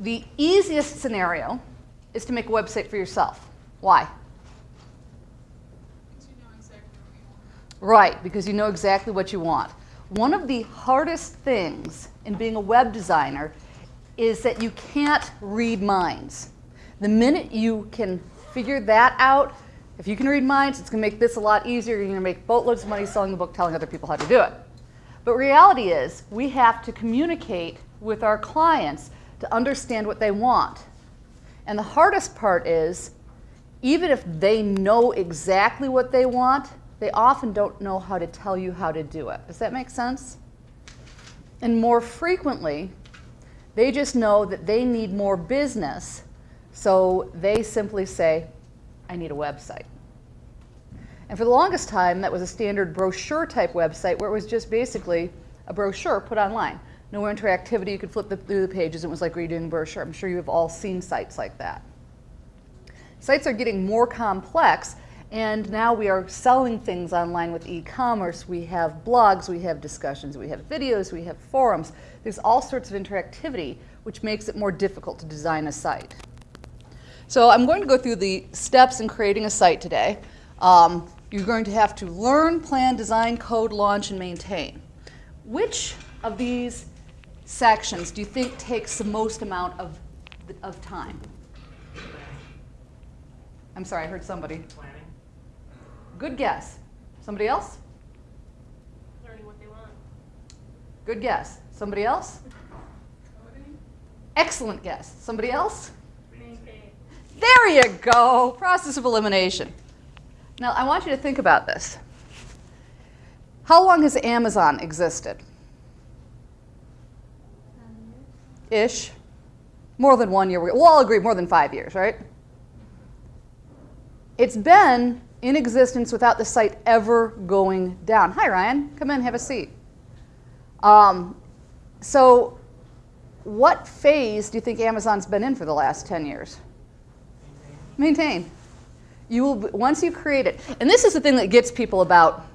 The easiest scenario is to make a website for yourself. Why? Right, because you know exactly what you want. One of the hardest things in being a web designer is that you can't read minds. The minute you can figure that out, if you can read minds, it's going to make this a lot easier. You're going to make boatloads of money selling the book, telling other people how to do it. But reality is, we have to communicate with our clients to understand what they want. And the hardest part is, even if they know exactly what they want, they often don't know how to tell you how to do it. Does that make sense? And more frequently, they just know that they need more business, so they simply say, I need a website. And for the longest time, that was a standard brochure type website where it was just basically a brochure put online. No interactivity, you could flip the, through the pages, it was like reading a brochure. I'm sure you've all seen sites like that. Sites are getting more complex and now we are selling things online with e-commerce. We have blogs, we have discussions, we have videos, we have forums. There's all sorts of interactivity, which makes it more difficult to design a site. So I'm going to go through the steps in creating a site today. Um, you're going to have to learn, plan, design, code, launch, and maintain. Which of these sections do you think takes the most amount of, of time? I'm sorry, I heard somebody. Planning. Good guess. Somebody else? Learning what they want. Good guess. Somebody else? Excellent guess. Somebody else? Maintain. There you go. Process of elimination. Now, I want you to think about this. How long has Amazon existed? Ish. More than one year. We'll all agree more than five years, right? It's been in existence without the site ever going down. Hi, Ryan. Come in, have a seat. Um, so what phase do you think Amazon's been in for the last 10 years? Maintain. You will, once you create it, and this is the thing that gets people about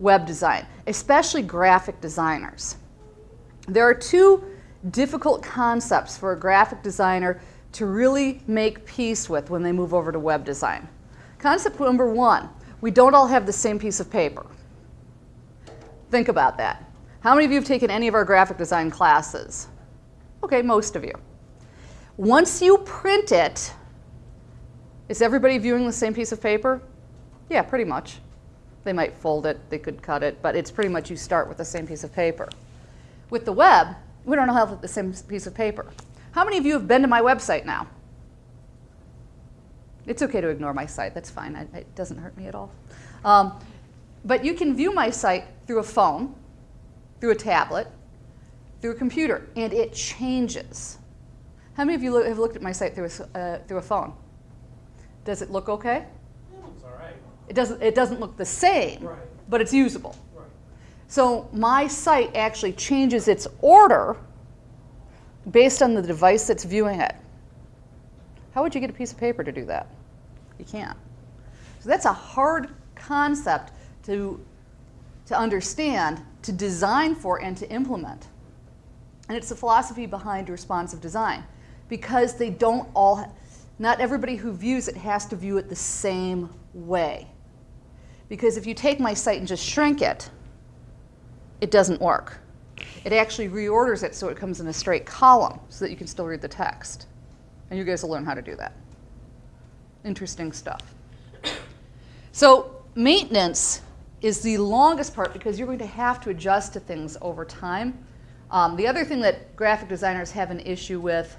web design, especially graphic designers. There are two difficult concepts for a graphic designer to really make peace with when they move over to web design. Concept number one, we don't all have the same piece of paper. Think about that. How many of you have taken any of our graphic design classes? Okay, most of you. Once you print it, is everybody viewing the same piece of paper? Yeah, pretty much. They might fold it, they could cut it, but it's pretty much you start with the same piece of paper. With the web, we don't all have the same piece of paper. How many of you have been to my website now? It's okay to ignore my site, that's fine, I, it doesn't hurt me at all. Um, but you can view my site through a phone, through a tablet, through a computer, and it changes. How many of you lo have looked at my site through a, uh, through a phone? Does it look okay? It's all right. It doesn't, it doesn't look the same, Right. but it's usable. So my site actually changes its order based on the device that's viewing it. How would you get a piece of paper to do that? You can't. So that's a hard concept to, to understand, to design for, and to implement. And it's the philosophy behind responsive design. Because they don't all, not everybody who views it has to view it the same way. Because if you take my site and just shrink it, it doesn't work. It actually reorders it so it comes in a straight column so that you can still read the text. And you guys will learn how to do that. Interesting stuff. So maintenance is the longest part because you're going to have to adjust to things over time. Um, the other thing that graphic designers have an issue with,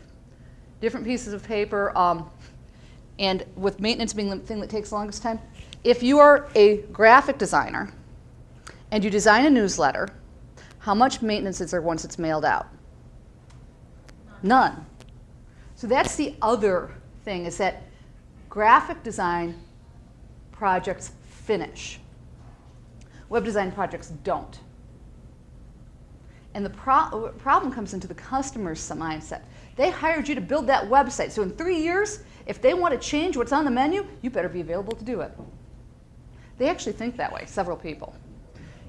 different pieces of paper, um, and with maintenance being the thing that takes the longest time, if you are a graphic designer and you design a newsletter, how much maintenance is there once it's mailed out? None. So that's the other thing is that graphic design projects finish. Web design projects don't. And the pro problem comes into the customer's mindset. They hired you to build that website. So in three years, if they want to change what's on the menu, you better be available to do it. They actually think that way, several people.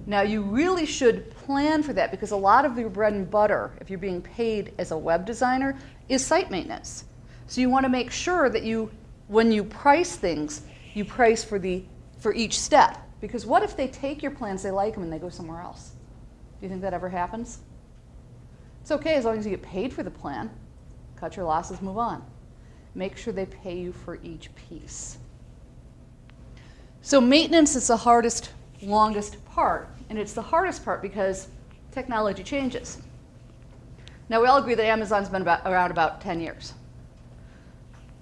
Now, you really should plan for that because a lot of your bread and butter, if you're being paid as a web designer, is site maintenance. So you want to make sure that you, when you price things, you price for the for each step. Because what if they take your plans, they like them, and they go somewhere else? Do you think that ever happens? It's okay as long as you get paid for the plan. Cut your losses, move on. Make sure they pay you for each piece. So maintenance is the hardest, longest part, and it's the hardest part because technology changes. Now we all agree that Amazon's been about, around about 10 years.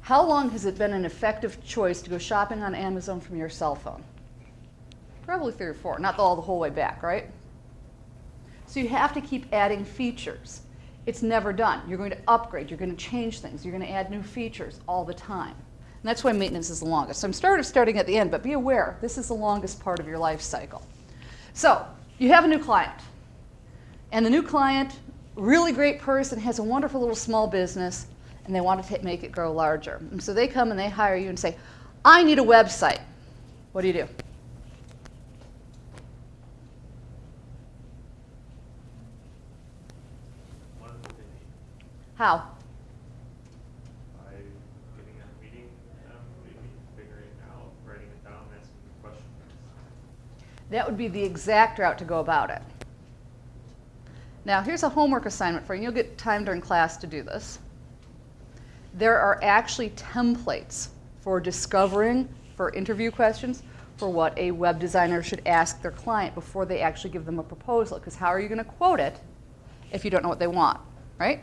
How long has it been an effective choice to go shopping on Amazon from your cell phone? Probably three or four, not all the whole way back, right? So you have to keep adding features. It's never done. You're going to upgrade, you're going to change things, you're going to add new features all the time. And that's why maintenance is the longest. So I'm of starting at the end, but be aware, this is the longest part of your life cycle. So you have a new client. And the new client, really great person, has a wonderful little small business, and they want to make it grow larger. And so they come and they hire you and say, I need a website. What do you do? What is it they need? How? By getting a meeting, um, maybe figuring it out, writing it down, asking questions. That would be the exact route to go about it. Now, here's a homework assignment for you. You'll get time during class to do this. There are actually templates for discovering, for interview questions, for what a web designer should ask their client before they actually give them a proposal. Because how are you going to quote it if you don't know what they want, right?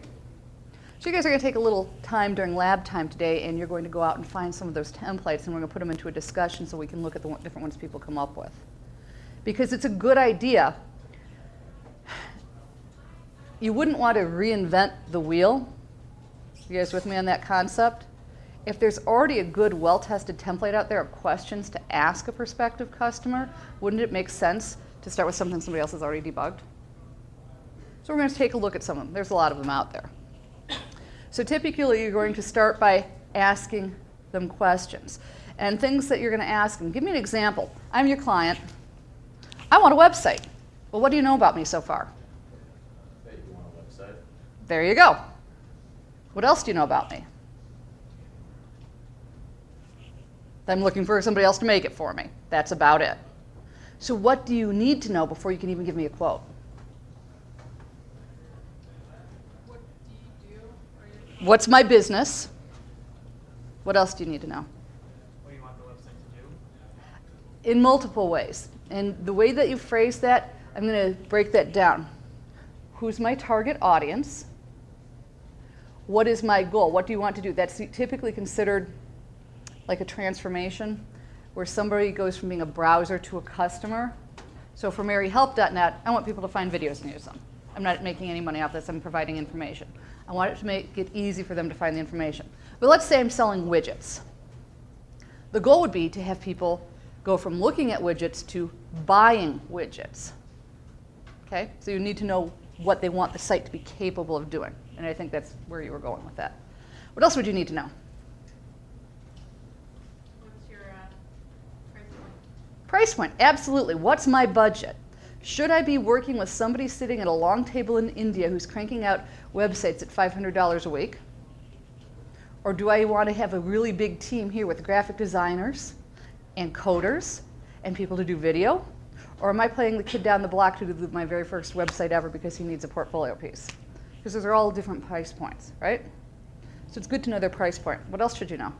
So you guys are going to take a little time during lab time today, and you're going to go out and find some of those templates, and we're going to put them into a discussion so we can look at the different ones people come up with. Because it's a good idea. You wouldn't want to reinvent the wheel. You guys with me on that concept? If there's already a good, well-tested template out there of questions to ask a prospective customer, wouldn't it make sense to start with something somebody else has already debugged? So we're going to take a look at some of them. There's a lot of them out there. So typically, you're going to start by asking them questions. And things that you're going to ask them. Give me an example. I'm your client. I want a website. Well, what do you know about me so far? Hey, you want a website? There you go. What else do you know about me? I'm looking for somebody else to make it for me. That's about it. So, what do you need to know before you can even give me a quote? What do you do? You- What's my business? What else do you need to know? What do you want the website to do? In multiple ways. And the way that you phrase that, I'm going to break that down. Who's my target audience? What is my goal? What do you want to do? That's typically considered like a transformation where somebody goes from being a browser to a customer. So for maryhelp.net, I want people to find videos and use them. I'm not making any money off this, I'm providing information. I want it to make it easy for them to find the information. But let's say I'm selling widgets. The goal would be to have people go from looking at widgets to buying widgets. Okay? So you need to know what they want the site to be capable of doing. And I think that's where you were going with that. What else would you need to know? What's your uh, price point? Price point, absolutely. What's my budget? Should I be working with somebody sitting at a long table in India who's cranking out websites at $500 a week? Or do I want to have a really big team here with graphic designers and coders and people to do video? Or am I playing the kid down the block to do my very first website ever because he needs a portfolio piece? Because those are all different price points, right? So it's good to know their price point. What else should you know?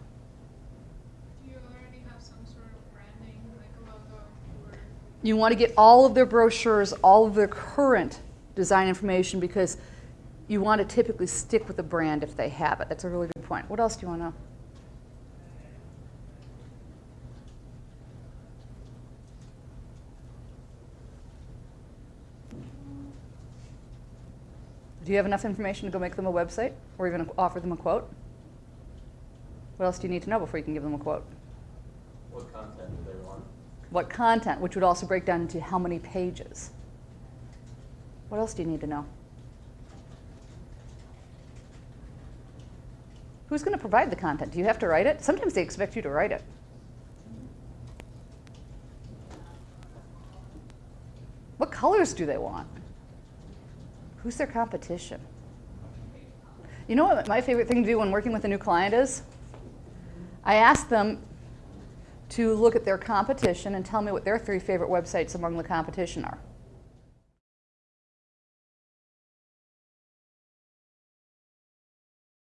Do you already have some sort of branding, like a logo or You want to get all of their brochures, all of their current design information because you want to typically stick with the brand if they have it. That's a really good point. What else do you want to know? Do you have enough information to go make them a website or even offer them a quote? What else do you need to know before you can give them a quote? What content do they want? What content, which would also break down into how many pages. What else do you need to know? Who's going to provide the content? Do you have to write it? Sometimes they expect you to write it. What colors do they want? Who's their competition? You know what my favorite thing to do when working with a new client is? I ask them to look at their competition and tell me what their three favorite websites among the competition are.